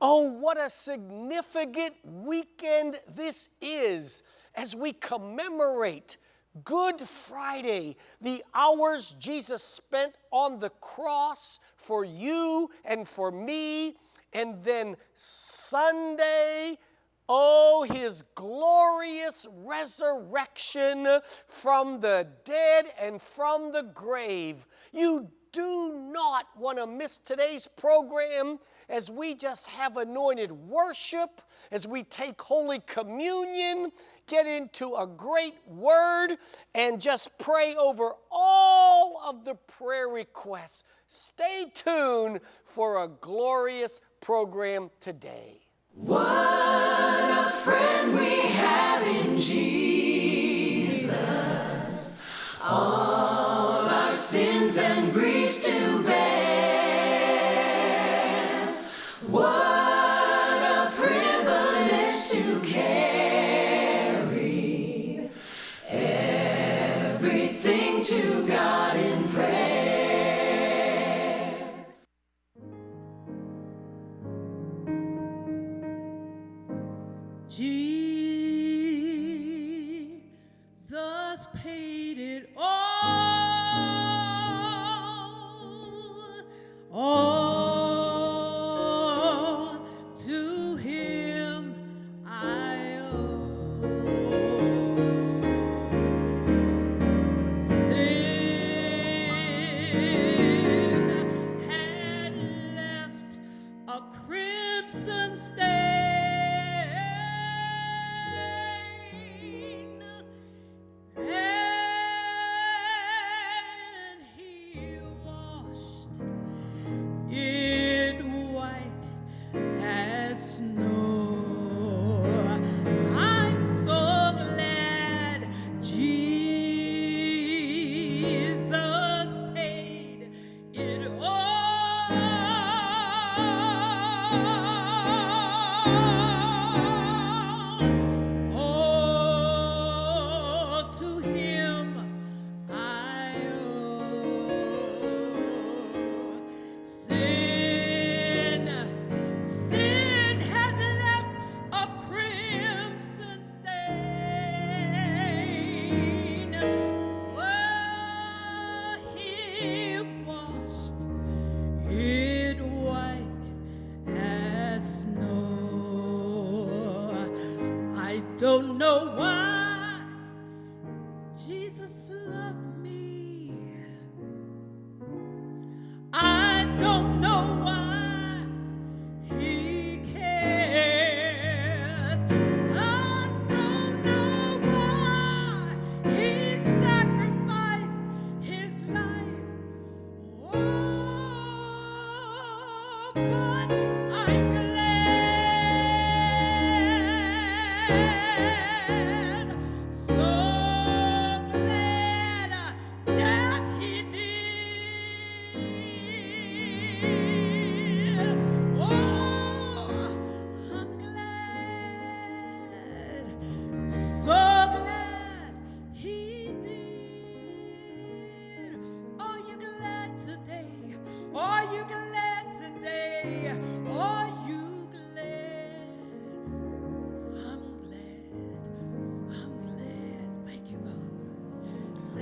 Oh, what a significant weekend this is as we commemorate Good Friday, the hours Jesus spent on the cross for you and for me, and then Sunday, Oh, his glorious resurrection from the dead and from the grave. You do not want to miss today's program as we just have anointed worship, as we take Holy Communion, get into a great word, and just pray over all of the prayer requests. Stay tuned for a glorious program today. What a friend we have in Jesus. All our sins and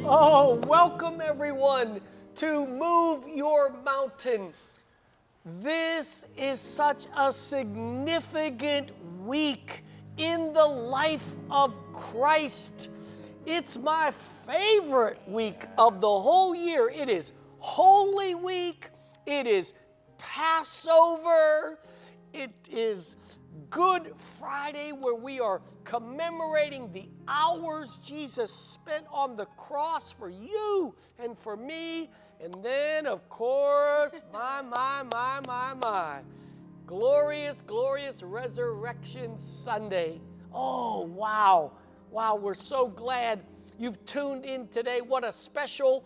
Oh, welcome everyone to Move Your Mountain. This is such a significant week in the life of Christ. It's my favorite week of the whole year. It is Holy Week, it is Passover, it is Good Friday, where we are commemorating the hours Jesus spent on the cross for you and for me. And then, of course, my, my, my, my, my, glorious, glorious Resurrection Sunday. Oh, wow. Wow, we're so glad you've tuned in today. What a special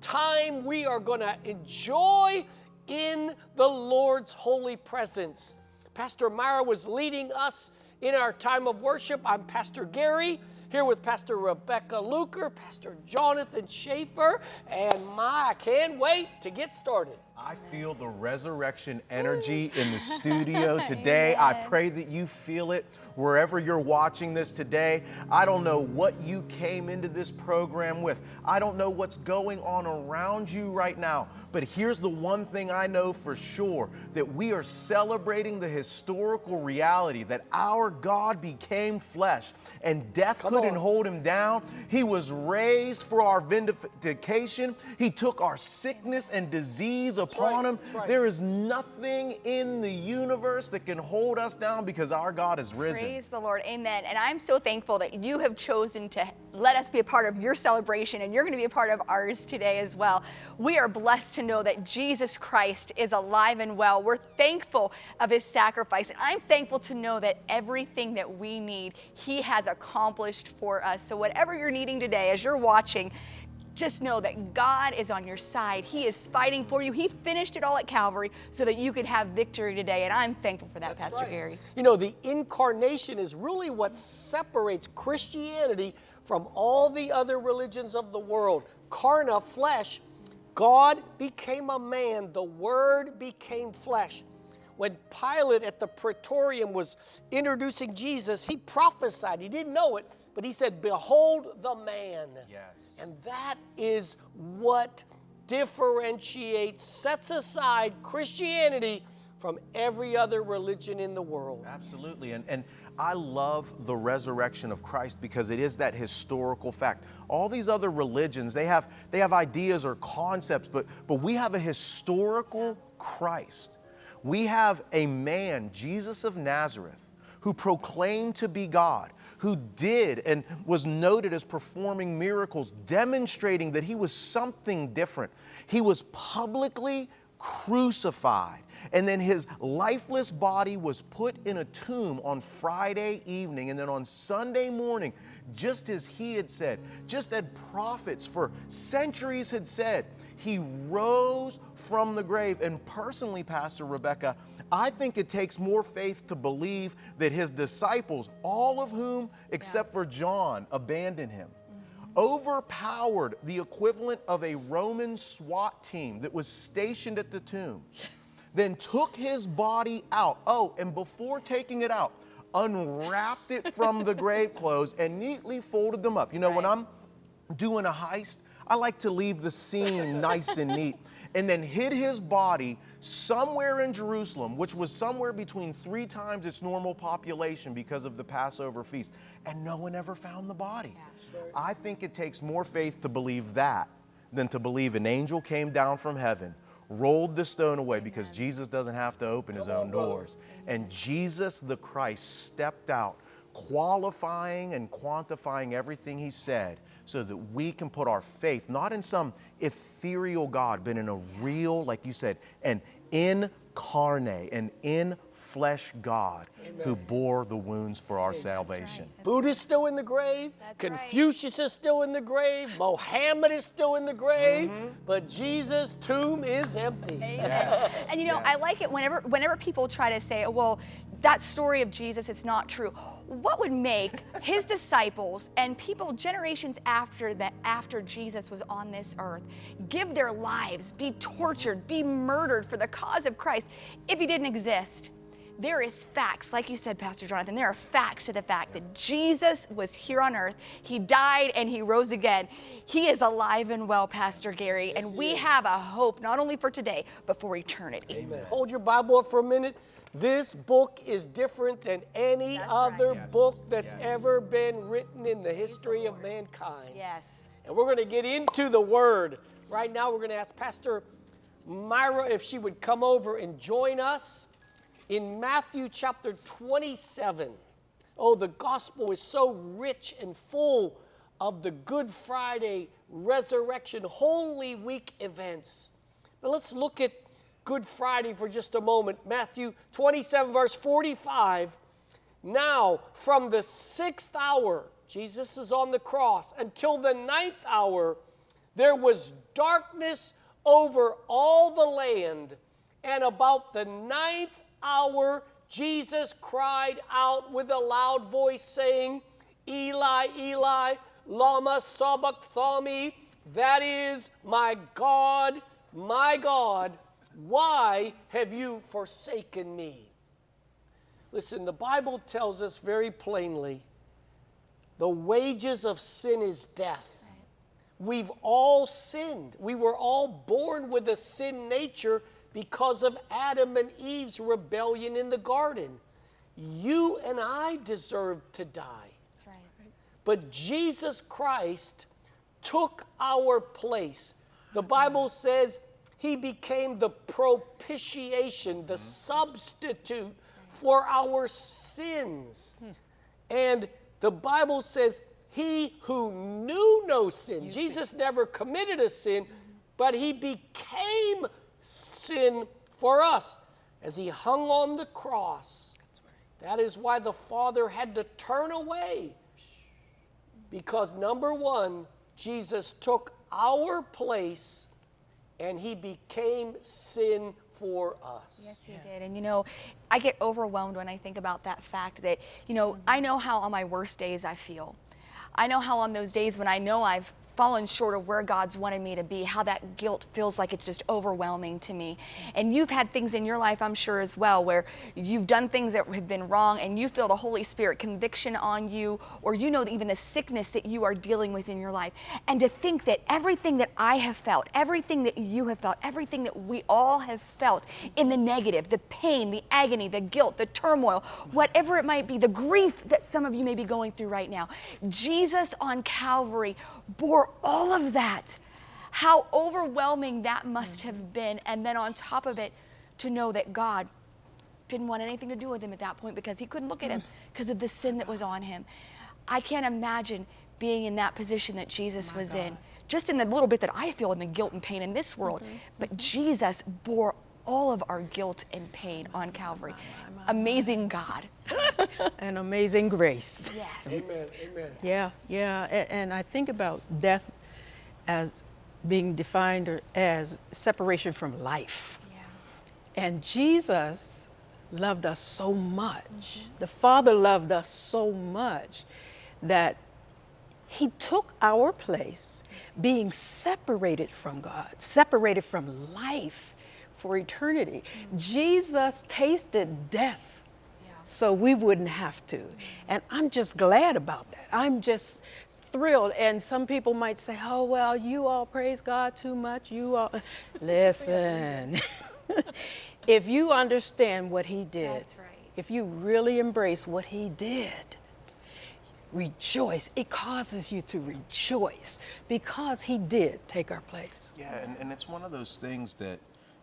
time we are going to enjoy in the Lord's holy presence. Pastor Myra was leading us in our time of worship. I'm Pastor Gary, here with Pastor Rebecca Luker, Pastor Jonathan Schaefer, and my, I can't wait to get started. I feel the resurrection energy in the studio today. I pray that you feel it wherever you're watching this today. I don't know what you came into this program with. I don't know what's going on around you right now. But here's the one thing I know for sure that we are celebrating the historical reality that our God became flesh and death Come couldn't on. hold him down. He was raised for our vindication. He took our sickness and disease upon right, him. right. There is nothing in the universe that can hold us down because our God is risen. Praise the Lord. Amen. And I'm so thankful that you have chosen to let us be a part of your celebration and you're going to be a part of ours today as well. We are blessed to know that Jesus Christ is alive and well. We're thankful of his sacrifice. And I'm thankful to know that everything that we need, he has accomplished for us. So, whatever you're needing today, as you're watching, just know that God is on your side. He is fighting for you. He finished it all at Calvary so that you could have victory today. And I'm thankful for that, That's Pastor right. Gary. You know, the incarnation is really what separates Christianity from all the other religions of the world. Karna, flesh, God became a man, the Word became flesh. When Pilate at the Praetorium was introducing Jesus, he prophesied. He didn't know it, but he said, Behold the man. Yes. And that is what differentiates, sets aside Christianity from every other religion in the world. Absolutely. And, and I love the resurrection of Christ because it is that historical fact. All these other religions, they have, they have ideas or concepts, but, but we have a historical Christ. We have a man, Jesus of Nazareth, who proclaimed to be God, who did and was noted as performing miracles, demonstrating that he was something different. He was publicly crucified. And then his lifeless body was put in a tomb on Friday evening. And then on Sunday morning, just as he had said, just as prophets for centuries had said, he rose from the grave. And personally, Pastor Rebecca, I think it takes more faith to believe that his disciples, all of whom except for John, abandoned him overpowered the equivalent of a Roman SWAT team that was stationed at the tomb, then took his body out. Oh, and before taking it out, unwrapped it from the grave clothes and neatly folded them up. You know, when I'm doing a heist, I like to leave the scene nice and neat. And then hid his body somewhere in Jerusalem, which was somewhere between three times its normal population because of the Passover feast. And no one ever found the body. I think it takes more faith to believe that than to believe an angel came down from heaven, rolled the stone away because Jesus doesn't have to open his own doors. And Jesus the Christ stepped out qualifying and quantifying everything he said so that we can put our faith not in some ethereal God, but in a real, like you said, an incarnate, an in flesh God who bore the wounds for our salvation. Buddha's still in the grave. That's right. Confucius is still in the grave. Mohammed is still in the grave. Mm-hmm. But Jesus' tomb is empty. Yes, And you know, I like it whenever whenever people try to say, well, that story of Jesus is not true. What would make his disciples and people generations after that after Jesus was on this earth give their lives, be tortured, be murdered for the cause of Christ if he didn't exist? There is facts, like you said, Pastor Jonathan, there are facts to the fact that Jesus was here on earth. He died and he rose again. He is alive and well, Pastor Gary, and we have a hope not only for today, but for eternity. Amen. Hold your Bible up for a minute. This book is different than any That's other right. Yes, book that's yes. ever been written in the history of mankind. Yes. And we're going to get into the Word. Right now, we're going to ask Pastor Myra if she would come over and join us in Matthew chapter 27. Oh, the gospel is so rich and full of the Good Friday, resurrection, Holy Week events. But let's look at Good Friday for just a moment. Matthew 27, verse 45. Now, from the sixth hour, Jesus is on the cross, until the ninth hour, there was darkness over all the land. And about the ninth hour, Jesus cried out with a loud voice, saying, Eli, Eli, Lama Sabachthani, that is, my God, my God, Why have you forsaken me? Listen, the Bible tells us very plainly the wages of sin is death. We've all sinned. We were all born with a sin nature because of Adam and Eve's rebellion in the garden. You and I deserve to die. That's right. But Jesus Christ took our place. The Bible says he became the propitiation, the substitute for our sins. And the Bible says he who knew no sin, Jesus never committed a sin, but he became sin for us as he hung on the cross. That is why the Father had to turn away. Because number one, Jesus took our place and he became sin for us. Yes, he did. And you know, I get overwhelmed when I think about that fact that, you know, I know how on my worst days I feel. I know how on those days when I know I've fallen short of where God's wanted me to be, how that guilt feels like it's just overwhelming to me. And you've had things in your life, I'm sure, as well, where you've done things that have been wrong and you feel the Holy Spirit conviction on you, or you know even the sickness that you are dealing with in your life. And to think that everything that I have felt, everything that you have felt, everything that we all have felt in the negative, the pain, the agony, the guilt, the turmoil, whatever it might be, the grief that some of you may be going through right now, Jesus on Calvary bore all of that. How overwhelming that must have been. And then on top of it, to know that God didn't want anything to do with him at that point because he couldn't look at him mm-hmm. because of the sin that was on him. I can't imagine being in that position that Jesus was in, just in the little bit that I feel in the guilt and pain in this world. Mm-hmm. But Jesus bore all of our guilt and pain on Calvary. Amazing God. and amazing grace. Yes. Amen. Amen. Yeah, yeah. a- And I think about death as being defined as separation from life. Yeah. And Jesus loved us so much. Mm-hmm. The Father loved us so much that He took our place, being separated from God, separated from life for eternity. Jesus tasted death so we wouldn't have to. And I'm just glad about that. I'm just thrilled. And some people might say, oh, well, you all praise God too much. You all. Listen, if you understand what He did, That's right. if you really embrace what He did, rejoice. It causes you to rejoice because He did take our place. Yeah, and, and it's one of those things that,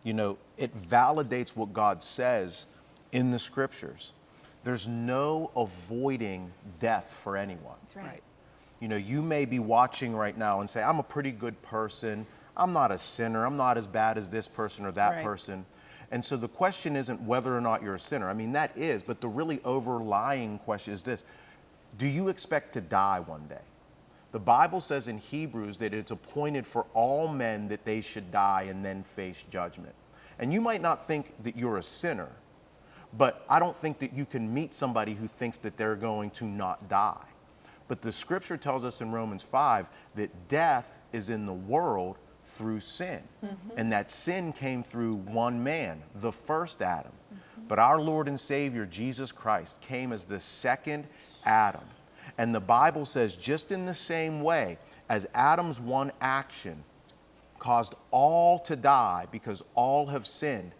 you know, it validates what God says in the scriptures. There's no avoiding death for anyone. That's right. You know, you may be watching right now and say, I'm a pretty good person. I'm not a sinner. I'm not as bad as this person or that Right. person. And so the question isn't whether or not you're a sinner. I mean, that is, but the really overlying question is this Do you expect to die one day? The Bible says in Hebrews that it's appointed for all men that they should die and then face judgment. And you might not think that you're a sinner, but I don't think that you can meet somebody who thinks that they're going to not die. But the scripture tells us in Romans 5 that death is in the world through sin. Mm-hmm. And that sin came through one man, the first Adam. Mm-hmm. But our Lord and Savior, Jesus Christ, came as the second Adam. And the Bible says, just in the same way as Adam's one action caused all to die because all have sinned,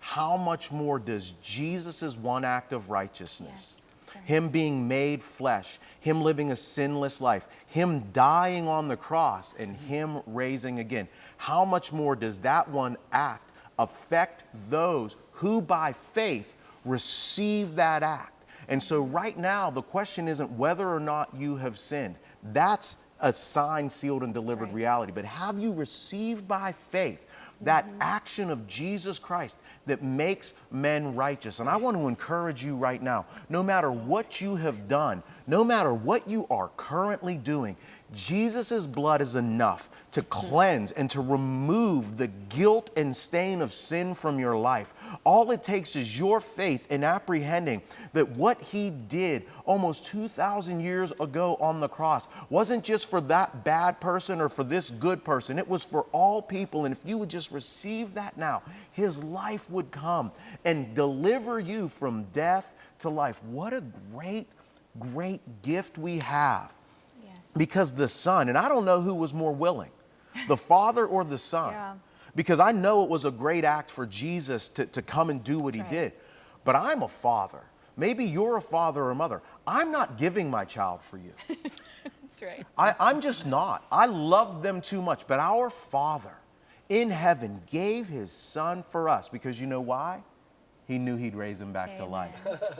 how much more does Jesus' one act of righteousness, Him being made flesh, Him living a sinless life, Him dying on the cross, and mm-hmm. Him raising again, how much more does that one act affect those who by faith receive that act? And so, right now, the question isn't whether or not you have sinned. That's a signed, sealed, and delivered reality. But have you received by faith that mm-hmm. action of Jesus Christ that makes men righteous? And I want to encourage you right now no matter what you have done, no matter what you are currently doing, Jesus' blood is enough to cleanse and to remove the guilt and stain of sin from your life. All it takes is your faith in apprehending that what He did almost 2,000 years ago on the cross wasn't just for that bad person or for this good person, it was for all people. And if you would just receive that now, his life would come and deliver you from death to life. What a great, great gift we have. Because the Son, and I don't know who was more willing, the Father or the Son. Yeah. Because I know it was a great act for Jesus to, to come and do what he right. did. But I'm a father. Maybe you're a father or a mother. I'm not giving my child for you. That's right. I, I'm just not. I love them too much. But our Father in heaven gave his Son for us because you know why? He knew he'd raise him back to life.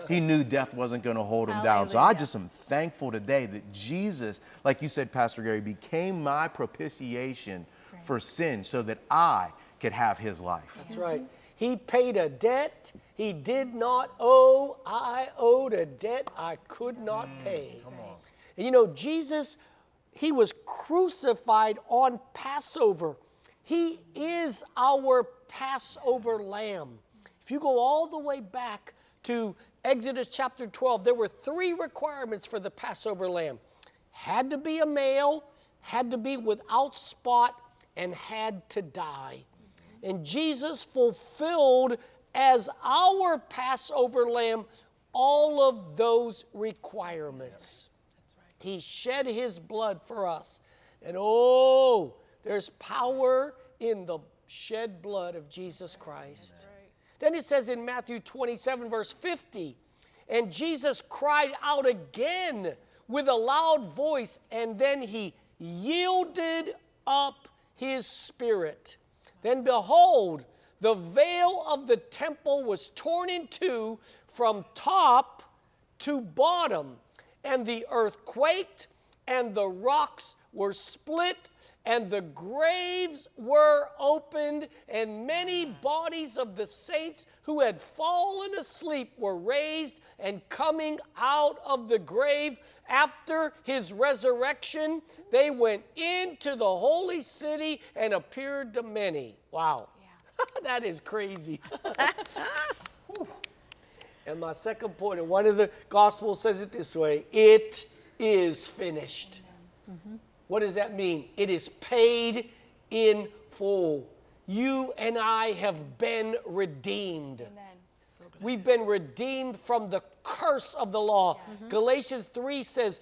He knew death wasn't going to hold him down. So I just am thankful today that Jesus, like you said, Pastor Gary, became my propitiation right. for sin so that I could have his life. That's right. He paid a debt he did not owe. I owed a debt I could not mm, pay. And you know, Jesus, he was crucified on Passover. He is our Passover lamb. If you go all the way back to Exodus chapter 12, there were three requirements for the Passover lamb had to be a male, had to be without spot, and had to die. And Jesus fulfilled as our Passover lamb all of those requirements. He shed his blood for us. And oh, there's power in the shed blood of Jesus Christ. Then it says in Matthew 27, verse 50, and Jesus cried out again with a loud voice, and then he yielded up his spirit. Then behold, the veil of the temple was torn in two from top to bottom, and the earth quaked, and the rocks were split, and the graves were opened, and many bodies of the saints who had fallen asleep were raised and coming out of the grave after his resurrection. They went into the holy city and appeared to many. Wow. that is crazy. And my second point, and one of the Gospels says it this way it is finished. What does that mean? It is paid in full. You and I have been redeemed. Amen. We've been redeemed from the curse of the law. Mm-hmm. Galatians 3 says,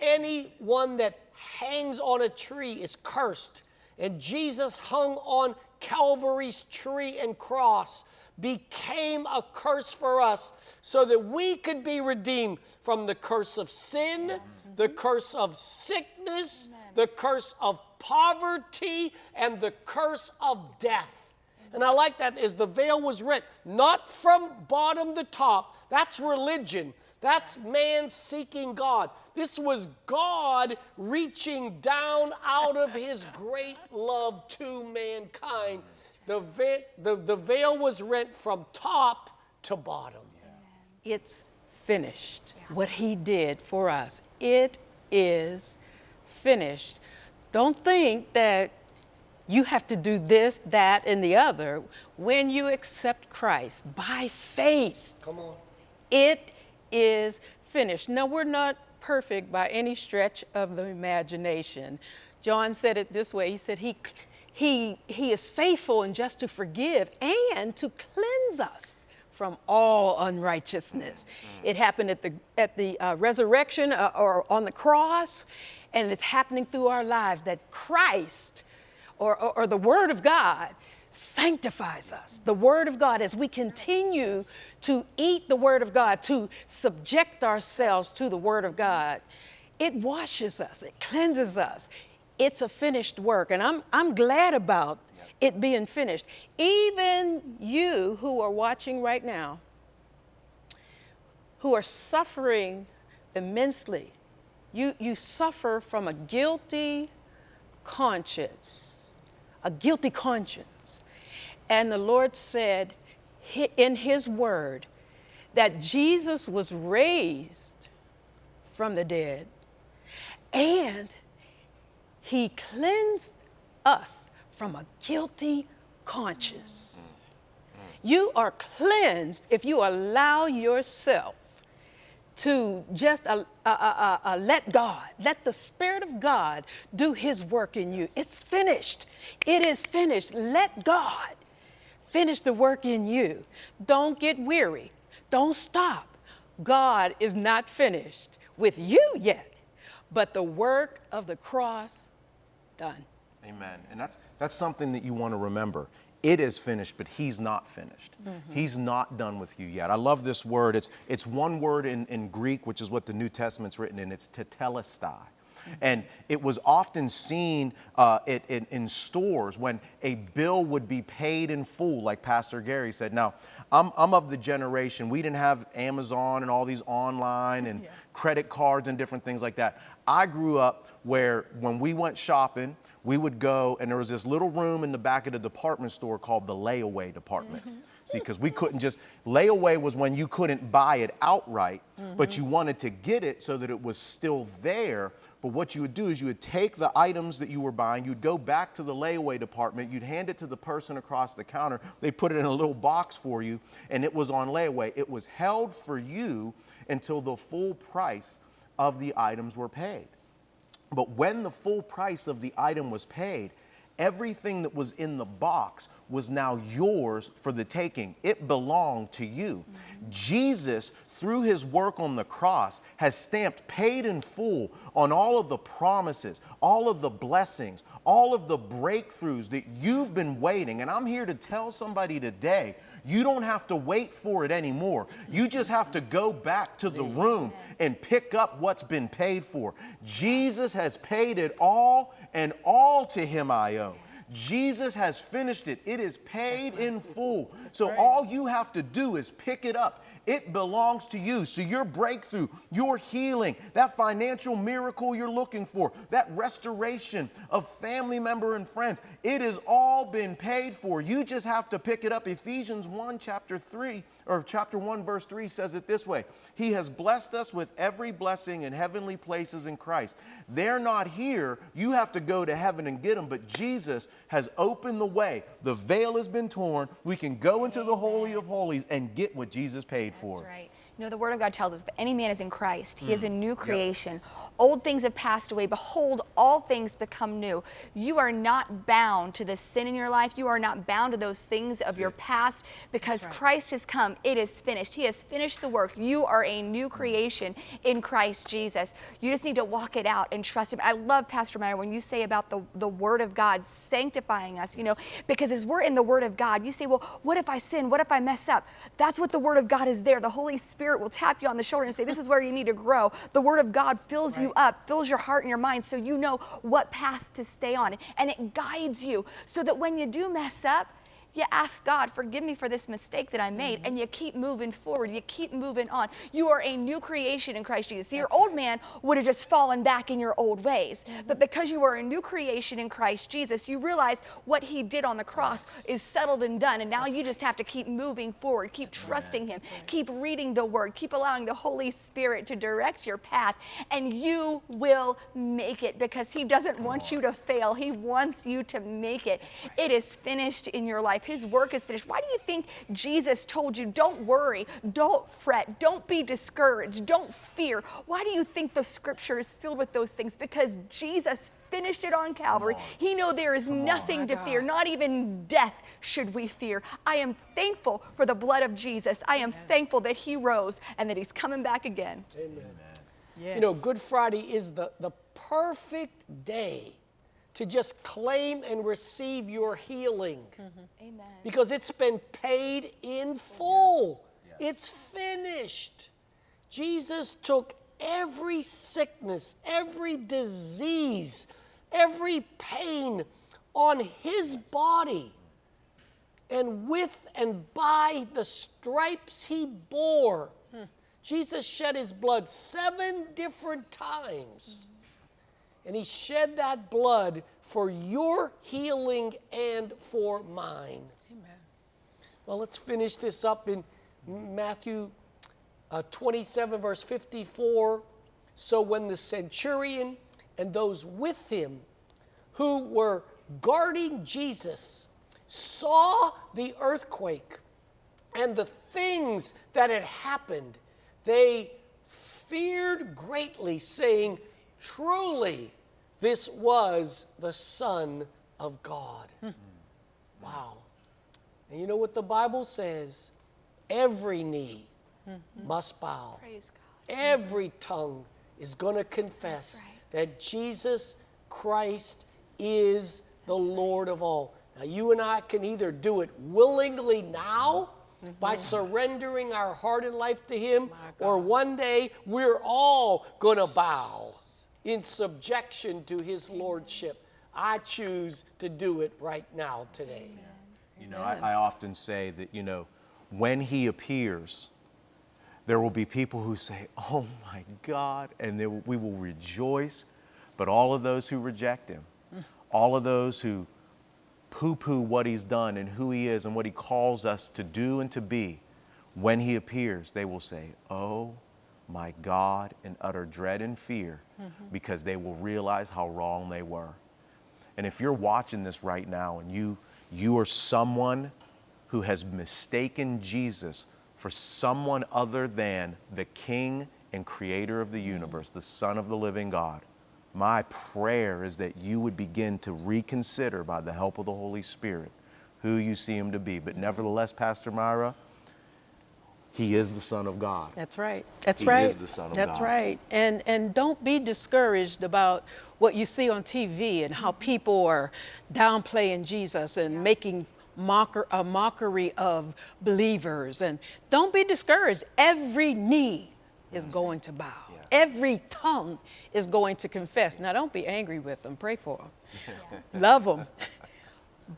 anyone that hangs on a tree is cursed. And Jesus hung on Calvary's tree and cross, became a curse for us so that we could be redeemed from the curse of sin, the curse of sickness, the curse of poverty, and the curse of death. And I like that is the veil was rent, not from bottom to top. That's religion. That's man seeking God. This was God reaching down out of his great love to mankind. The, ve- the, the veil was rent from top to bottom. It's finished. What he did for us. It is finished. Don't think that you have to do this, that, and the other. When you accept Christ by faith, Come on. it is finished. Now, we're not perfect by any stretch of the imagination. John said it this way He said, He, he, he is faithful and just to forgive and to cleanse us from all unrighteousness. It happened at the, at the uh, resurrection uh, or on the cross, and it's happening through our lives that Christ or, or, or the Word of God sanctifies us. The Word of God, as we continue to eat the Word of God, to subject ourselves to the Word of God, it washes us, it cleanses us. It's a finished work, and I'm, I'm glad about it being finished. Even you who are watching right now, who are suffering immensely, you, you suffer from a guilty conscience, a guilty conscience. And the Lord said in His Word that Jesus was raised from the dead and He cleansed us from a guilty conscience. You are cleansed if you allow yourself to just uh, uh, uh, uh, let God, let the Spirit of God do His work in you. It's finished. It is finished. Let God finish the work in you. Don't get weary. Don't stop. God is not finished with you yet, but the work of the cross done. Amen. And that's that's something that you want to remember. It is finished, but he's not finished. Mm-hmm. He's not done with you yet. I love this word. It's it's one word in, in Greek, which is what the New Testament's written in. It's tetelestai. And it was often seen uh, it, it- in stores when a bill would be paid in full, like Pastor Gary said. Now, I'm, I'm of the generation, we didn't have Amazon and all these online and credit cards and different things like that. I grew up where when we went shopping, we would go and there was this little room in the back of the department store called the layaway department. See, because we couldn't just, layaway was when you couldn't buy it outright, but mm-hmm. you wanted to get it so that it was still there. But what you would do is you would take the items that you were buying, you'd go back to the layaway department, you'd hand it to the person across the counter, they put it in a little box for you, and it was on layaway. It was held for you until the full price of the items were paid. But when the full price of the item was paid, everything that was in the box was now yours for the taking. It belonged to you. Mm-hmm. Jesus, through his work on the cross, has stamped paid in full on all of the promises, all of the blessings, all of the breakthroughs that you've been waiting. And I'm here to tell somebody today you don't have to wait for it anymore. You just have to go back to the room and pick up what's been paid for. Jesus has paid it all, and all to him I owe. Jesus has finished it. It is paid in full. So all you have to do is pick it up. It belongs to you. So your breakthrough, your healing, that financial miracle you're looking for, that restoration of family member and friends, it has all been paid for. You just have to pick it up. Ephesians 1 chapter 3 or chapter 1 verse 3 says it this way. He has blessed us with every blessing in heavenly places in Christ. They're not here. You have to go to heaven and get them, but Jesus has opened the way. The veil has been torn. We can go into the holy of holies and get what Jesus paid for. That's right. You know, the Word of God tells us, but any man is in Christ. He is a Mm. new creation. Old things have passed away. Behold, all things become new. You are not bound to the sin in your life. You are not bound to those things of your past because Christ has come. It is finished. He has finished the work. You are a new creation in Christ Jesus. You just need to walk it out and trust Him. I love, Pastor Myra, when you say about the, the Word of God sanctifying us, you know, because as we're in the Word of God, you say, well, what if I sin? What if I mess up? That's what the Word of God is there. The Holy Spirit will tap you on the shoulder and say, this is where you need to grow. The Word of God fills you up, fills your heart and your mind so you know what path to stay on. And it guides you so that when you do mess up, you ask God, forgive me for this mistake that I made, and you keep moving forward. You keep moving on. You are a new creation in Christ Jesus. See, your old man would have just fallen back in your old ways. But because you are a new creation in Christ Jesus, you realize what he did on the cross is settled and done. And now you just have to keep moving forward, keep trusting him, keep reading the word, keep allowing the Holy Spirit to direct your path, and you will make it because he doesn't want you to fail. He wants you to make it. It is finished in your life. His work is finished. Why do you think Jesus told you, don't worry, don't fret, don't be discouraged, don't fear? Why do you think the scripture is filled with those things? Because Jesus finished it on Calvary. He know there is nothing to fear, not even death should we fear. I am thankful for the blood of Jesus. I am thankful that he rose and that he's coming back again. Yes. You know, Good Friday is the, the perfect day to just claim and receive your healing mm-hmm. Amen. because it's been paid in full. It's finished. Jesus took every sickness, every disease, every pain on his body. And with and by the stripes he bore, hmm. Jesus shed his blood seven different times. And he shed that blood for your healing and for mine. Amen. Well, let's finish this up in Matthew uh, 27, verse 54. So when the centurion and those with him who were guarding Jesus saw the earthquake and the things that had happened, they feared greatly, saying, Truly, this was the Son of God. Hmm. Wow. And you know what the Bible says? Every knee hmm. must bow. Praise God. Every tongue is going to confess that Jesus Christ is the Lord of all. Now, you and I can either do it willingly now mm-hmm. by surrendering our heart and life to Him, or one day we're all going to bow in subjection to His Lordship. I choose to do it right now today. You know, I, I often say that, you know, when he appears, there will be people who say, Oh my God, and we will rejoice. But all of those who reject him, all of those who poo poo what he's done and who he is and what he calls us to do and to be, when he appears, they will say, Oh my God, in utter dread and fear, mm-hmm. because they will realize how wrong they were. And if you're watching this right now and you you are someone who has mistaken Jesus for someone other than the king and creator of the universe, the son of the living God, my prayer is that you would begin to reconsider by the help of the Holy Spirit who you see him to be. But nevertheless, Pastor Myra, he is the son of God. That's right. That's He right. He is the Son of That's God. That's right. And and don't be discouraged about what you see on TV and how mm-hmm. people are downplaying Jesus and making mocker a mockery of believers. And don't be discouraged. Every knee is going to bow. Every tongue is going to confess. Now don't be angry with them. Pray for them. Love them.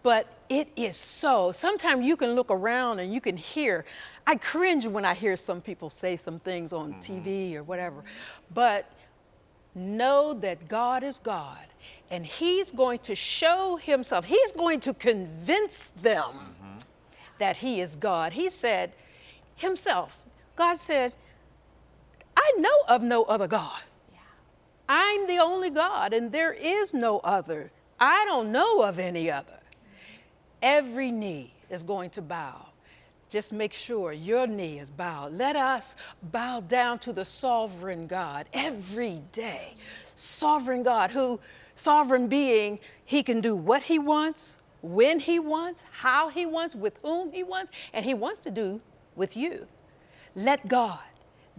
But it is so. Sometimes you can look around and you can hear. I cringe when I hear some people say some things on mm-hmm. TV or whatever. But know that God is God and He's going to show Himself. He's going to convince them mm-hmm. that He is God. He said Himself, God said, I know of no other God. I'm the only God, and there is no other. I don't know of any other. Every knee is going to bow. Just make sure your knee is bowed. Let us bow down to the sovereign God every day. Sovereign God, who, sovereign being, he can do what he wants, when he wants, how he wants, with whom he wants, and he wants to do with you. Let God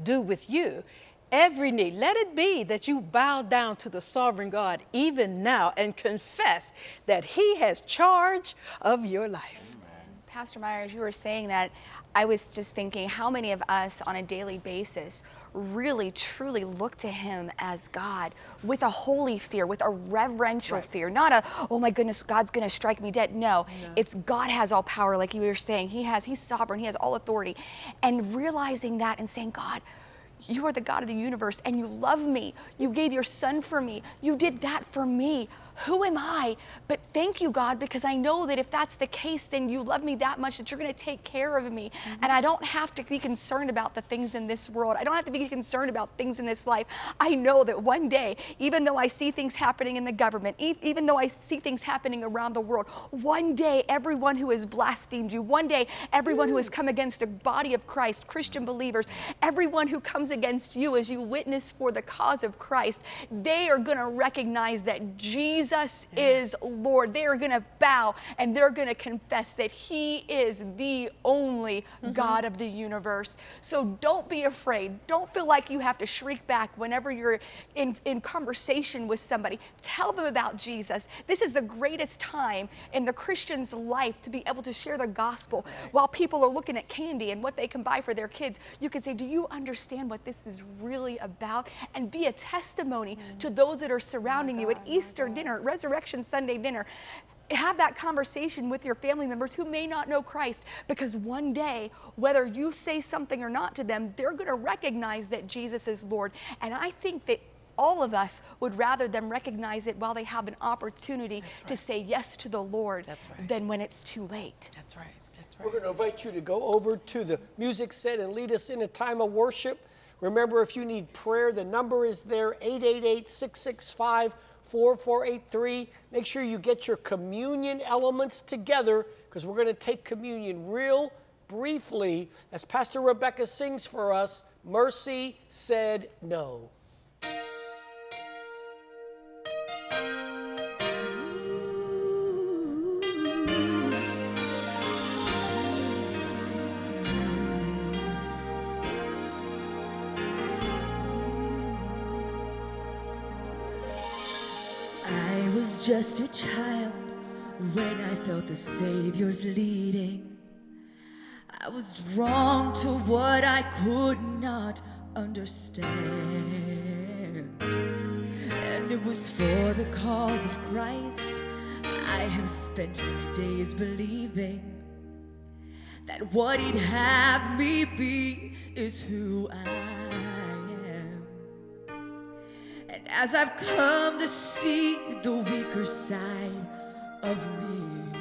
do with you every knee. Let it be that you bow down to the sovereign God even now and confess that He has charge of your life. Pastor Myers, you were saying that. I was just thinking how many of us on a daily basis really truly look to him as God with a holy fear, with a reverential fear, not a, oh my goodness, God's gonna strike me dead. No, it's God has all power, like you were saying. He has, he's sovereign, he has all authority. And realizing that and saying, God, you are the God of the universe and you love me. You gave your son for me. You did that for me. Who am I? But thank you, God, because I know that if that's the case, then you love me that much that you're going to take care of me. Mm-hmm. And I don't have to be concerned about the things in this world. I don't have to be concerned about things in this life. I know that one day, even though I see things happening in the government, e- even though I see things happening around the world, one day, everyone who has blasphemed you, one day, everyone who has mm. come against the body of Christ, Christian believers, everyone who comes against you as you witness for the cause of Christ, they are going to recognize that Jesus is Lord. They are going to bow and they're going to confess that He is the only God of the universe. So don't be afraid. Don't feel like you have to shriek back whenever you're in, in conversation with somebody. Tell them about Jesus. This is the greatest time in the Christian's life to be able to share the gospel while people are looking at candy and what they can buy for their kids. You can say, Do you understand what this is really about? And be a testimony to those that are surrounding you at Easter dinner, Resurrection Sunday dinner. Have that conversation with your family members who may not know Christ because one day, whether you say something or not to them, they're going to recognize that Jesus is Lord. And I think that all of us would rather them recognize it while they have an opportunity to say yes to the Lord right. than when it's too late. That's right. That's We're going to invite you to go over to the music set and lead us in a time of worship. Remember, if you need prayer, the number is there 888 665 4483. Make sure you get your communion elements together because we're going to take communion real briefly as Pastor Rebecca sings for us Mercy Said No. just a child when I felt the Savior's leading. I was drawn to what I could not understand. And it was for the cause of Christ I have spent my days believing that what he'd have me be is who I am as I've come to see the weaker side of me.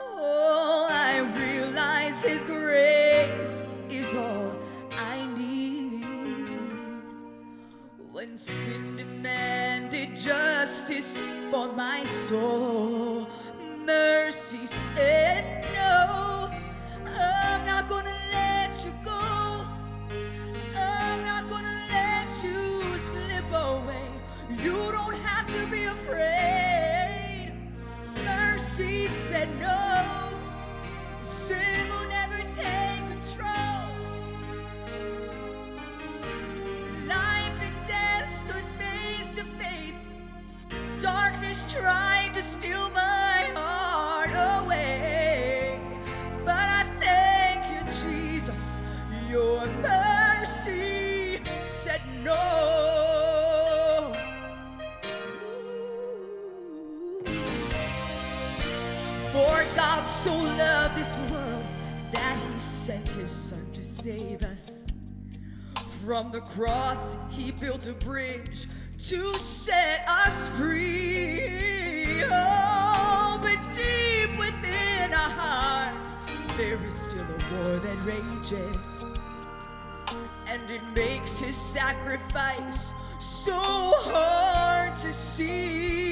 Oh, I realize His grace is all I need. When sin demanded justice for my soul, mercy said no, I'm not gonna cross, he built a bridge to set us free. Oh, but deep within our hearts, there is still a war that rages. And it makes his sacrifice so hard to see.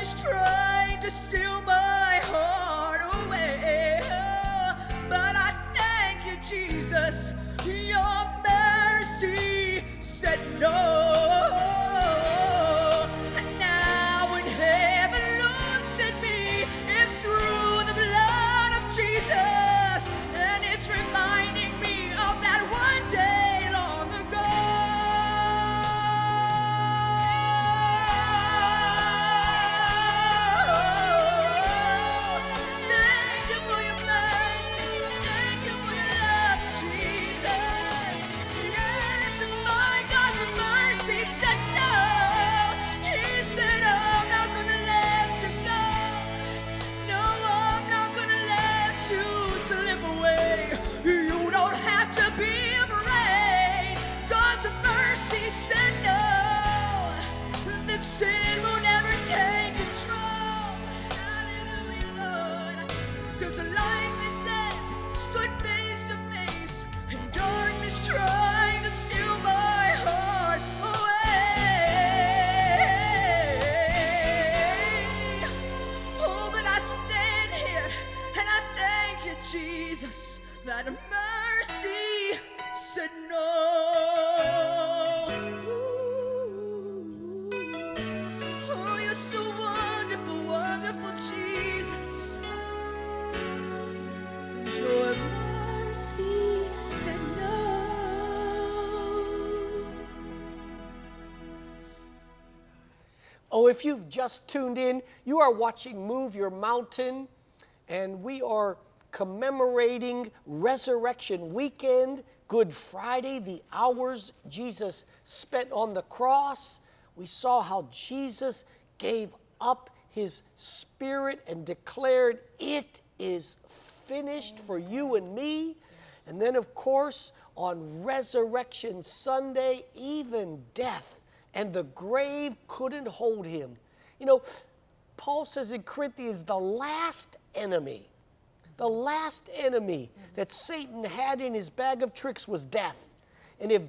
is trying to steal. Just tuned in, you are watching Move Your Mountain, and we are commemorating Resurrection Weekend, Good Friday, the hours Jesus spent on the cross. We saw how Jesus gave up his spirit and declared, It is finished for you and me. And then, of course, on Resurrection Sunday, even death and the grave couldn't hold him. You know, Paul says in Corinthians, the last enemy, the last enemy that Satan had in his bag of tricks was death. And if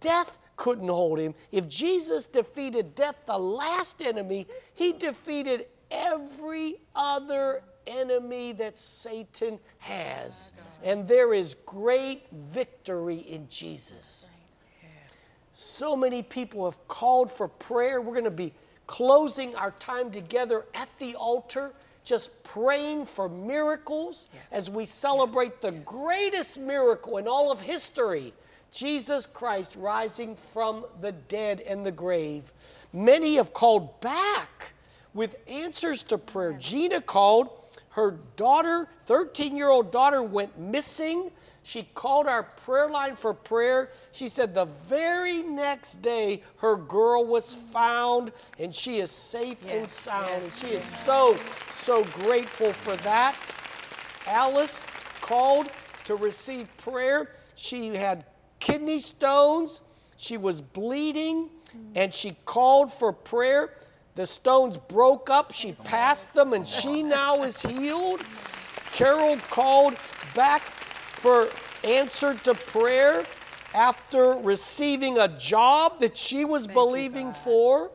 death couldn't hold him, if Jesus defeated death, the last enemy, he defeated every other enemy that Satan has. And there is great victory in Jesus. So many people have called for prayer. We're going to be closing our time together at the altar, just praying for miracles as we celebrate the greatest miracle in all of history Jesus Christ rising from the dead and the grave. Many have called back with answers to prayer. Gina called. Her daughter, 13 year old daughter, went missing. She called our prayer line for prayer. She said the very next day her girl was found and she is safe and sound. and she is so, so grateful for that. Alice called to receive prayer. She had kidney stones, she was bleeding, and she called for prayer. The stones broke up, she passed them, and she now is healed. Carol called back for answer to prayer after receiving a job that she was believing for.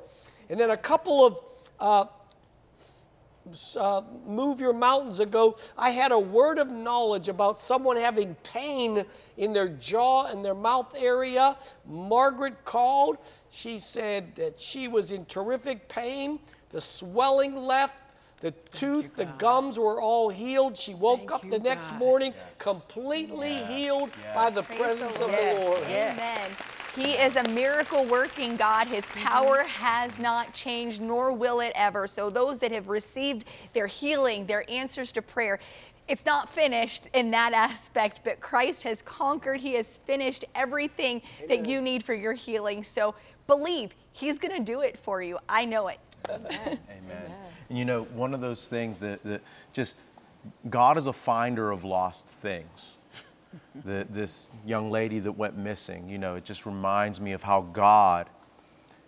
And then a couple of uh, uh, Move Your Mountains ago, I had a word of knowledge about someone having pain in their jaw and their mouth area. Margaret called. She said that she was in terrific pain. The swelling left. The tooth, the gums were all healed. She woke Thank up the next God. morning completely healed by the presence of the Lord. Amen. He is a miracle working God. His mm-hmm. power has not changed, nor will it ever. So, those that have received their healing, their answers to prayer, it's not finished in that aspect, but Christ has conquered. He has finished everything that you need for your healing. So, believe He's going to do it for you. I know it. Amen. Amen. And you know, one of those things that, that just God is a finder of lost things. the, this young lady that went missing, you know, it just reminds me of how God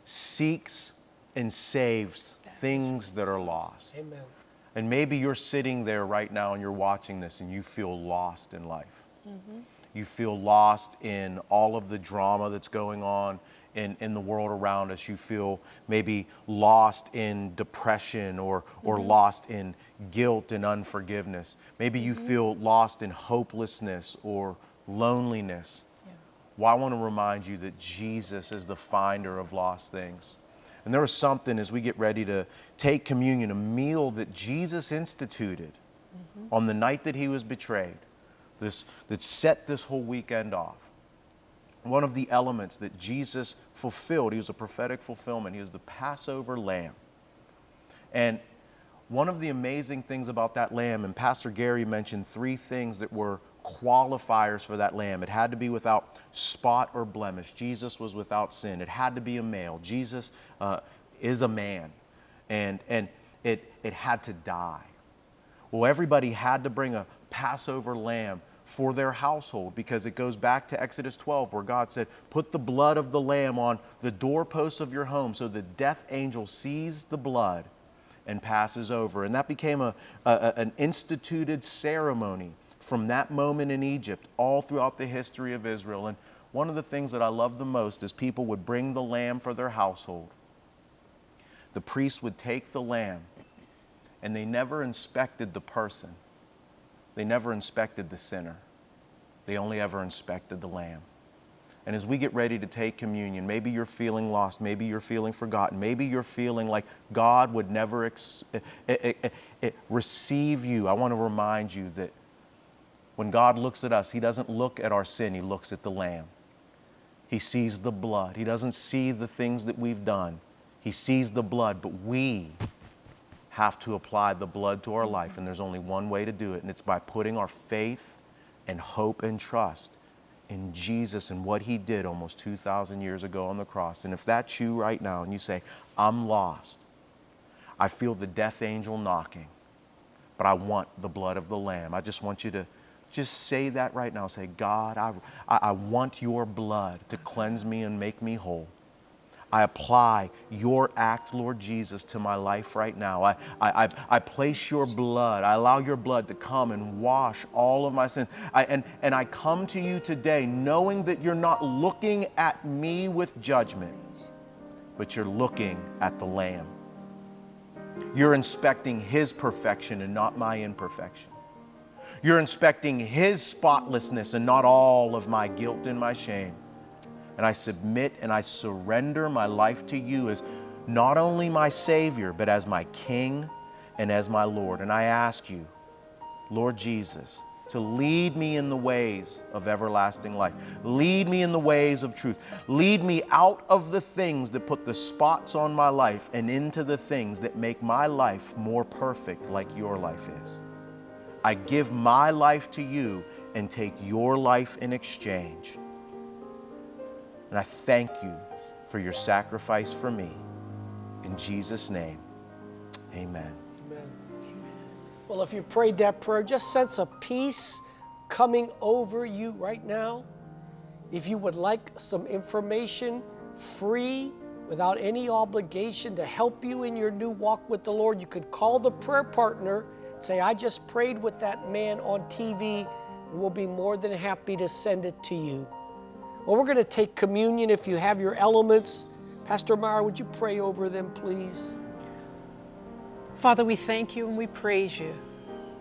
seeks and saves things that are lost. Amen. And maybe you're sitting there right now and you're watching this and you feel lost in life. Mm-hmm. You feel lost in all of the drama that's going on in, in the world around us. You feel maybe lost in depression or, or mm-hmm. lost in guilt and unforgiveness. Maybe you mm-hmm. feel lost in hopelessness or loneliness. Well, I want to remind you that Jesus is the finder of lost things. And there was something as we get ready to take communion, a meal that Jesus instituted mm-hmm. on the night that he was betrayed, this, that set this whole weekend off. One of the elements that Jesus fulfilled, he was a prophetic fulfillment, he was the Passover lamb. And one of the amazing things about that lamb, and Pastor Gary mentioned three things that were qualifiers for that lamb. It had to be without spot or blemish. Jesus was without sin. It had to be a male. Jesus uh, is a man. And, and it, it had to die. Well, everybody had to bring a Passover lamb for their household because it goes back to Exodus 12 where God said, Put the blood of the lamb on the doorposts of your home so the death angel sees the blood and passes over. And that became a, a- an instituted ceremony from that moment in Egypt all throughout the history of Israel. And one of the things that I love the most is people would bring the lamb for their household. The priest would take the lamb and they never inspected the person. They never inspected the sinner. They only ever inspected the lamb. And as we get ready to take communion, maybe you're feeling lost, maybe you're feeling forgotten, maybe you're feeling like God would never eh, eh, eh, receive you. I want to remind you that when God looks at us, He doesn't look at our sin, He looks at the lamb. He sees the blood. He doesn't see the things that we've done, He sees the blood, but we have to apply the blood to our life. Mm-hmm. And there's only one way to do it, and it's by putting our faith and hope and trust in Jesus and what He did almost 2,000 years ago on the cross. And if that's you right now and you say, I'm lost, I feel the death angel knocking, but I want the blood of the Lamb. I just want you to just say that right now. Say, God, I, I, I want your blood to cleanse me and make me whole. I apply your act, Lord Jesus, to my life right now. I, I, I, I place your blood. I allow your blood to come and wash all of my sins. I, and, and I come to you today knowing that you're not looking at me with judgment, but you're looking at the Lamb. You're inspecting His perfection and not my imperfection. You're inspecting His spotlessness and not all of my guilt and my shame. And I submit and I surrender my life to you as not only my Savior, but as my King and as my Lord. And I ask you, Lord Jesus, to lead me in the ways of everlasting life. Lead me in the ways of truth. Lead me out of the things that put the spots on my life and into the things that make my life more perfect like your life is. I give my life to you and take your life in exchange. And I thank you for your sacrifice for me. In Jesus' name, amen. Well, if you prayed that prayer, just sense a peace coming over you right now. If you would like some information free, without any obligation to help you in your new walk with the Lord, you could call the prayer partner, say, I just prayed with that man on TV, and we'll be more than happy to send it to you. Well, we're going to take communion if you have your elements. Pastor Myra, would you pray over them, please? Father, we thank you and we praise you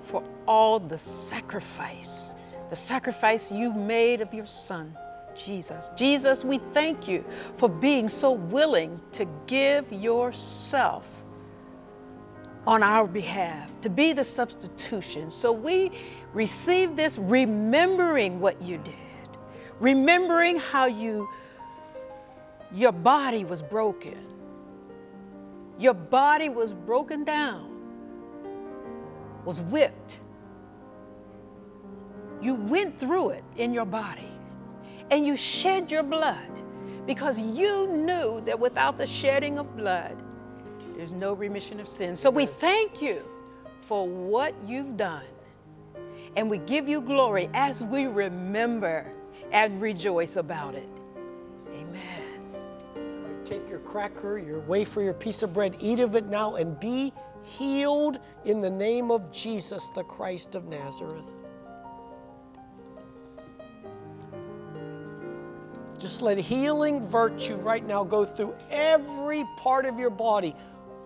for all the sacrifice, the sacrifice you made of your Son, Jesus. Jesus, we thank you for being so willing to give yourself on our behalf, to be the substitution. So we receive this remembering what you did, remembering how you your body was broken your body was broken down, was whipped. You went through it in your body and you shed your blood because you knew that without the shedding of blood, there's no remission of sin. So we thank you for what you've done. And we give you glory as we remember and rejoice about it. Amen. Take your cracker, your wafer, your piece of bread, eat of it now, and be healed in the name of Jesus, the Christ of Nazareth. Just let healing virtue right now go through every part of your body.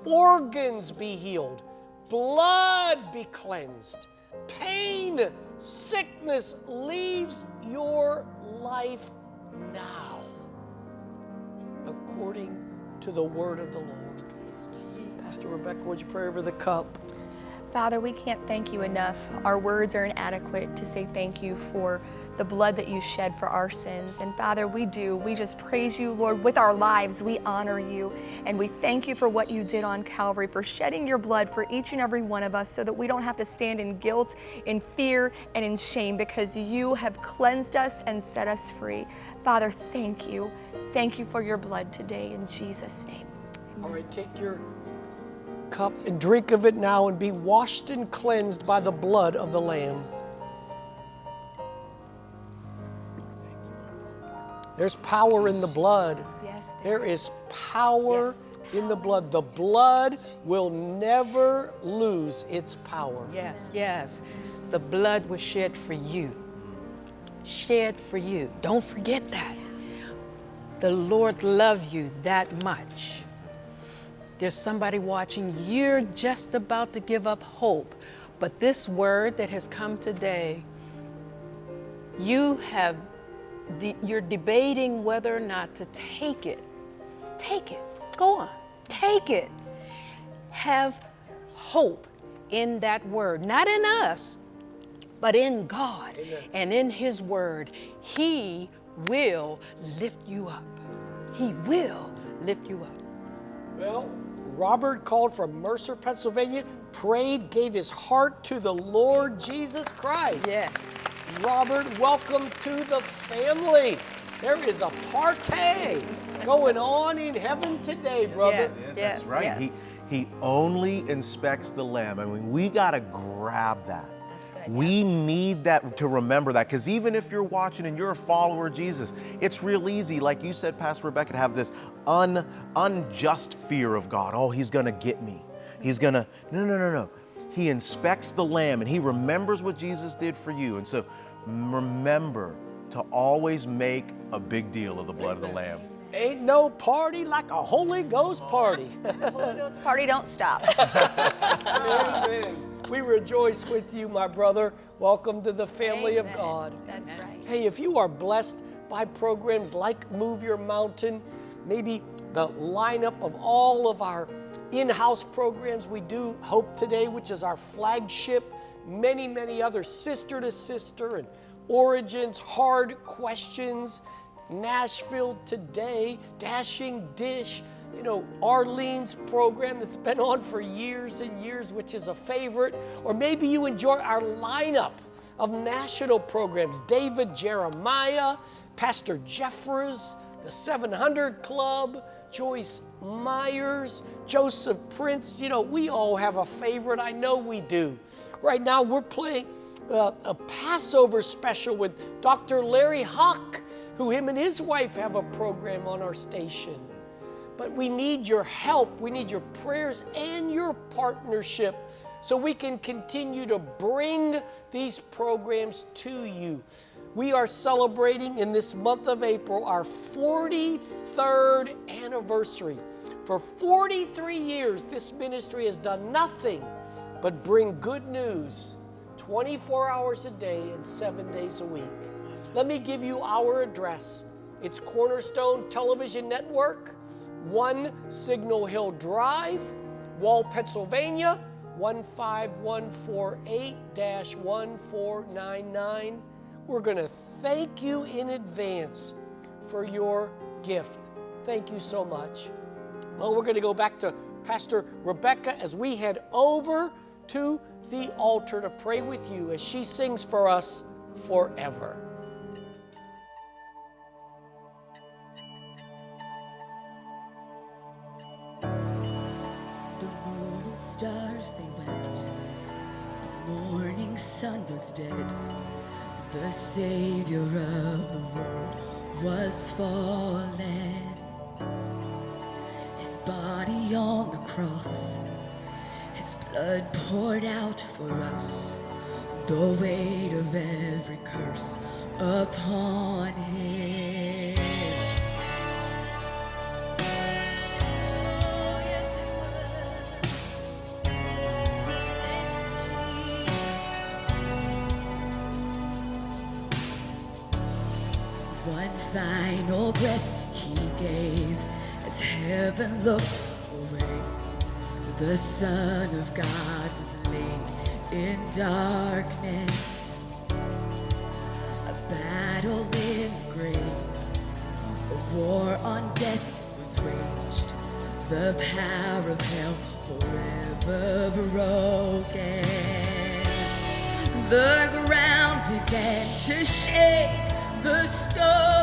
Organs be healed, blood be cleansed, pain, sickness leaves your life now according to the word of the Lord. Pastor Rebecca, would you pray over the cup? Father, we can't thank you enough. Our words are inadequate to say thank you for the blood that you shed for our sins. And Father, we do. We just praise you, Lord, with our lives. We honor you. And we thank you for what you did on Calvary, for shedding your blood for each and every one of us so that we don't have to stand in guilt, in fear, and in shame because you have cleansed us and set us free. Father, thank you. Thank you for your blood today in Jesus' name. All right, take your cup and drink of it now and be washed and cleansed by the blood of the Lamb. There's power in the blood. There is power in the blood. The blood will never lose its power. Yes, yes. The blood was shed for you. Shed for you. Don't forget that. The Lord loved you that much. There's somebody watching, you're just about to give up hope. But this word that has come today, you have de- you're debating whether or not to take it. Take it. Go on. Take it. Have hope in that word, not in us, but in God and in His word. He will lift you up. He will lift you up. Well, Robert called from Mercer, Pennsylvania, prayed, gave his heart to the Lord Jesus Christ. Yes. Robert, welcome to the family. There is a party going on in heaven today, brother. Yes. Yes, Yes, that's right. yes. He he only inspects the lamb. I mean, we gotta grab that. We need that to remember that because even if you're watching and you're a follower of Jesus, it's real easy, like you said, Pastor Rebecca, to have this un, unjust fear of God. Oh, he's gonna get me. He's gonna. No, no, no, no. He inspects the lamb and he remembers what Jesus did for you. And so remember to always make a big deal of the blood of the lamb. Ain't no party like a Holy Ghost party. Holy Ghost party don't stop. Amen. We rejoice with you, my brother. Welcome to the family of God. That's right. Hey, if you are blessed by programs like Move Your Mountain, maybe the lineup of all of our in house programs, we do Hope Today, which is our flagship, many, many other sister to sister and Origins, Hard Questions, Nashville Today, Dashing Dish, you know, Arlene's program that's been on for years and years, which is a favorite. Or maybe you enjoy our lineup of national programs David Jeremiah, Pastor Jeffers, the 700 Club, Joyce Myers, Joseph Prince. You know, we all have a favorite. I know we do. Right now, we're playing uh, a Passover special with Dr. Larry Huch, who him and his wife have a program on our station. But we need your help. We need your prayers and your partnership so we can continue to bring these programs to you. We are celebrating in this month of April our 43rd anniversary. For 43 years, this ministry has done nothing but bring good news 24 hours a day and seven days a week. Let me give you our address. It's Cornerstone Television Network, 1 Signal Hill Drive, Wall, Pennsylvania, 15148 1499. We're going to thank you in advance for your gift. Thank you so much. Well, we're going to go back to Pastor Rebecca as we head over to the altar to pray with you as she sings for us forever. The moon and stars they wept. The morning sun was dead. The Savior of the world was fallen. His body on the cross, His blood poured out for us. The weight of every curse upon Him. Oh. One final breath he gave as heaven looked. The Son of God was laid in darkness. A battle in the grave. A war on death was waged. The power of hell forever broken. The ground began to shake. The stone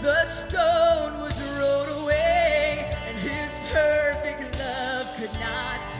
The stone was rolled away, and his perfect love could not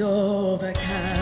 Lamb has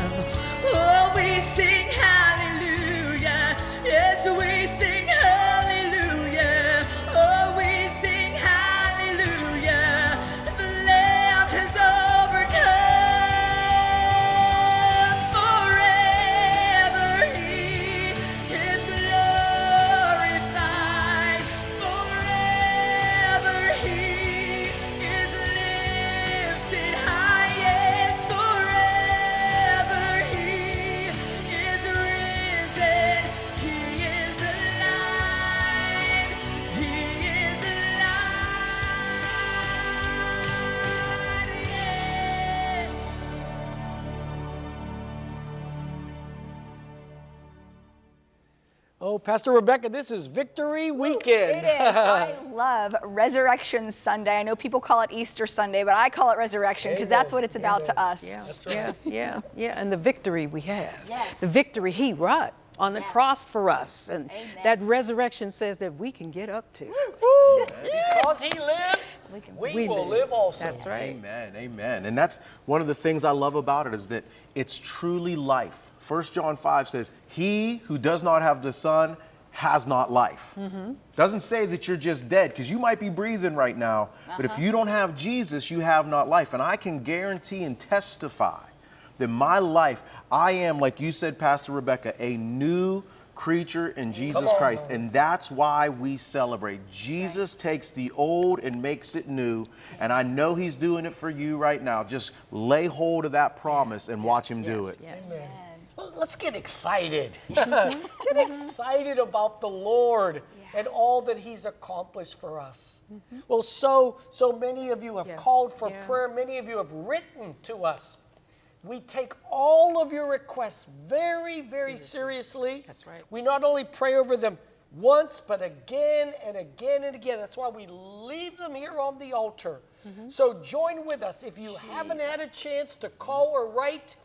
Oh, Pastor Rebecca, this is Victory Weekend. It is. I love Resurrection Sunday. I know people call it Easter Sunday, but I call it Resurrection because that's what it's about to us. Yeah, yeah, yeah, yeah. And the victory we have. Yes. The victory he wrought on the Yes. cross for us. And Amen. that resurrection says that we can get up to. Woo! Because he lives, we, we will live. live also. That's right. Amen, amen. And that's one of the things I love about it is that it's truly life. 1 John 5 says, He who does not have the Son has not life. Mm-hmm. Doesn't say that you're just dead, because you might be breathing right now, but if uh-huh. you don't have Jesus, you have not life. And I can guarantee and testify that my life, I am, like you said, Pastor Rebecca, a new creature in Jesus on. Christ. And that's why we celebrate. Jesus takes the old and makes it new. And I know He's doing it for you right now. Just lay hold of that promise and watch Him do it. Yes. Well, Let's get excited. get excited about the Lord and all that He's accomplished for us. Mm-hmm. Well, so so many of you have Yeah. called for Yeah. prayer. Many of you have written to us. We take all of your requests very, very seriously. That's right. We not only pray over them once, but again and again and again. That's why we leave them here on the altar. Mm-hmm. So join with us. If you haven't had a chance to call or write,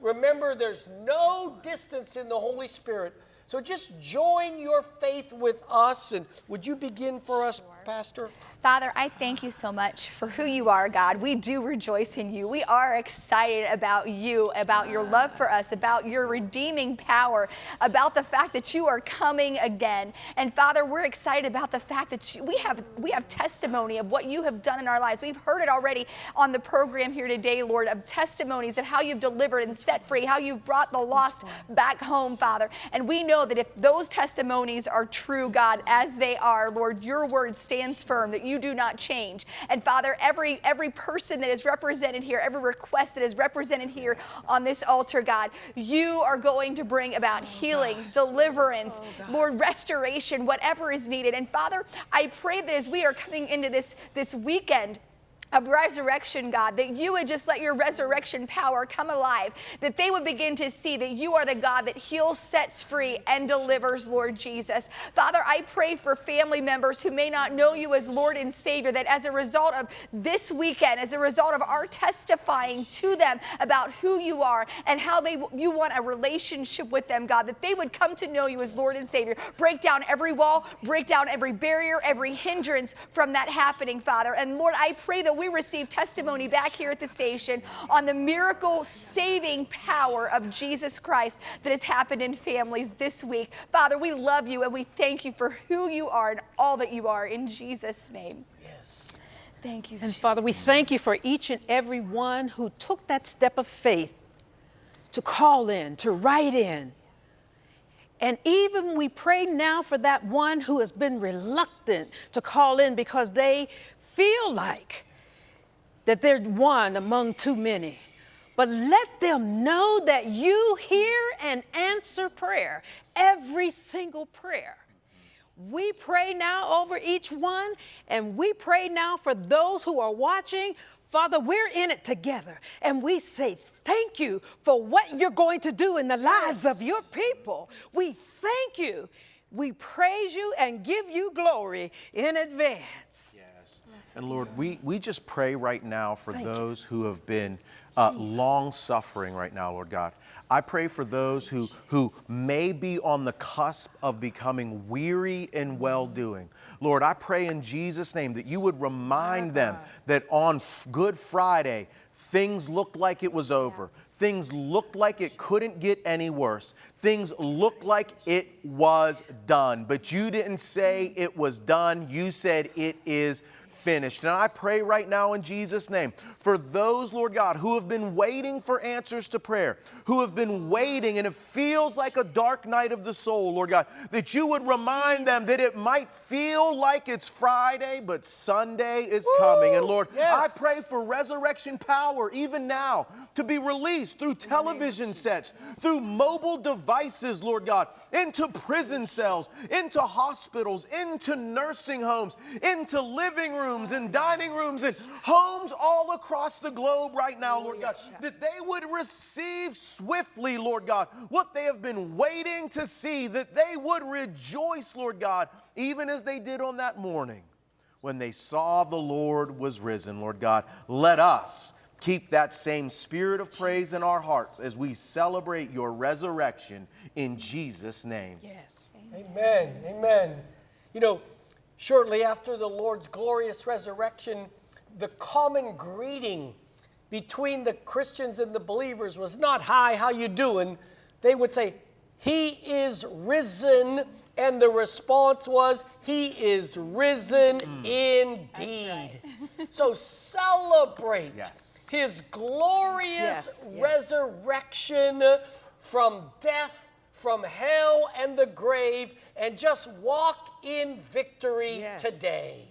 remember there's no distance in the Holy Spirit. So just join your faith with us. And would you begin for us, Pastor? Father, I thank you so much for who you are, God. We do rejoice in you. We are excited about you, about your love for us, about your redeeming power, about the fact that you are coming again. And Father, we're excited about the fact that you, we have we have testimony of what you have done in our lives. We've heard it already on the program here today, Lord, of testimonies of how you've delivered and set free, how you've brought the lost back home, Father. And we know that if those testimonies are true, God, as they are, Lord, your word stands firm that you do not change. And Father, every every person that is represented here, every request that is represented here on this altar, God, you are going to bring about oh, healing, deliverance, oh, Lord, restoration, whatever is needed. And Father, I pray that as we are coming into this this weekend, of resurrection, God, that you would just let your resurrection power come alive, that they would begin to see that you are the God that heals, sets free, and delivers, Lord Jesus. Father, I pray for family members who may not know you as Lord and Savior, that as a result of this weekend, as a result of our testifying to them about who you are and how they you want a relationship with them, God, that they would come to know you as Lord and Savior. Break down every wall, break down every barrier, every hindrance from that happening, Father. And Lord, I pray that we receive testimony back here at the station on the miracle saving power of Jesus Christ that has happened in families this week. Father, we love you and we thank you for who you are and all that you are in Jesus' name. Yes. Thank you. And Father, we thank you for each and every one who took that step of faith to call in, to write in. And even we pray now for that one who has been reluctant to call in because they feel like that they're one among too many. But let them know that you hear and answer prayer, every single prayer. We pray now over each one, and we pray now for those who are watching. Father, we're in it together, and we say thank you for what you're going to do in the lives of your people. We thank you. We praise you and give you glory in advance. And Lord, we, we just pray right now for those who have been uh, long suffering right now, Lord God. I pray for those who, who may be on the cusp of becoming weary in well doing. Lord, I pray in Jesus' name that you would remind them that on Good Friday, things looked like it was over. Things looked like it couldn't get any worse. Things looked like it was done. But you didn't say it was done, you said it is finished. And I pray right now in Jesus' name for those, Lord God, who have been waiting for answers to prayer, who have been waiting and it feels like a dark night of the soul, Lord God, that you would remind them that it might feel like it's Friday, but Sunday is coming. And Lord, yes. I pray for resurrection power even now to be released through television sets, through mobile devices, Lord God, into prison cells, into hospitals, into nursing homes, into living rooms and dining rooms and homes all across the globe right now, Lord God, that they would receive swiftly, Lord God, what they have been waiting to see, that they would rejoice, Lord God, even as they did on that morning when they saw the Lord was risen, Lord God. Let us keep that same spirit of praise in our hearts as we celebrate your resurrection in Jesus' name. Yes. Amen. Amen. You know, shortly after the Lord's glorious resurrection, the common greeting between the Christians and the believers was not hi, how you doing? They would say, he is risen. And the response was, He is risen mm. indeed. So celebrate Yes. His glorious Yes, yes. resurrection from death, from hell and the grave, and just walk in victory Yes. today.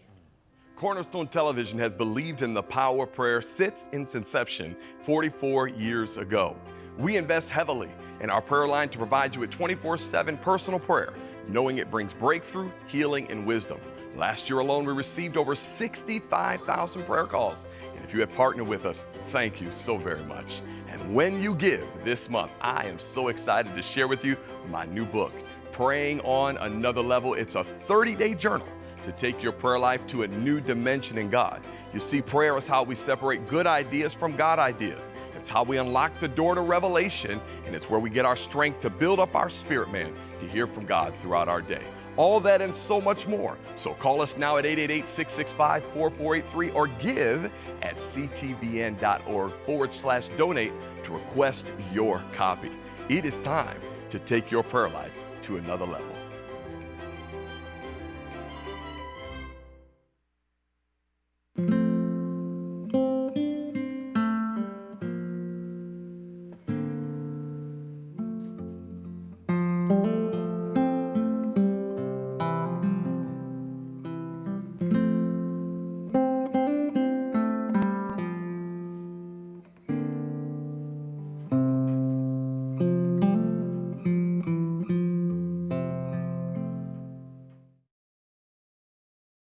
Cornerstone Television has believed in the power of prayer since its inception 44 years ago. We invest heavily in our prayer line to provide you with 24 7 personal prayer, knowing it brings breakthrough, healing, and wisdom. Last year alone, we received over 65,000 prayer calls. And if you have partnered with us, thank you so very much. When you give this month, I am so excited to share with you my new book, Praying on Another Level. It's a 30 day journal to take your prayer life to a new dimension in God. You see, prayer is how we separate good ideas from God ideas. It's how we unlock the door to revelation, and it's where we get our strength to build up our spirit man to hear from God throughout our day. All that and so much more. So call us now at 888 665 4483 or give at ctvn.org forward slash donate to request your copy. It is time to take your prayer life to another level.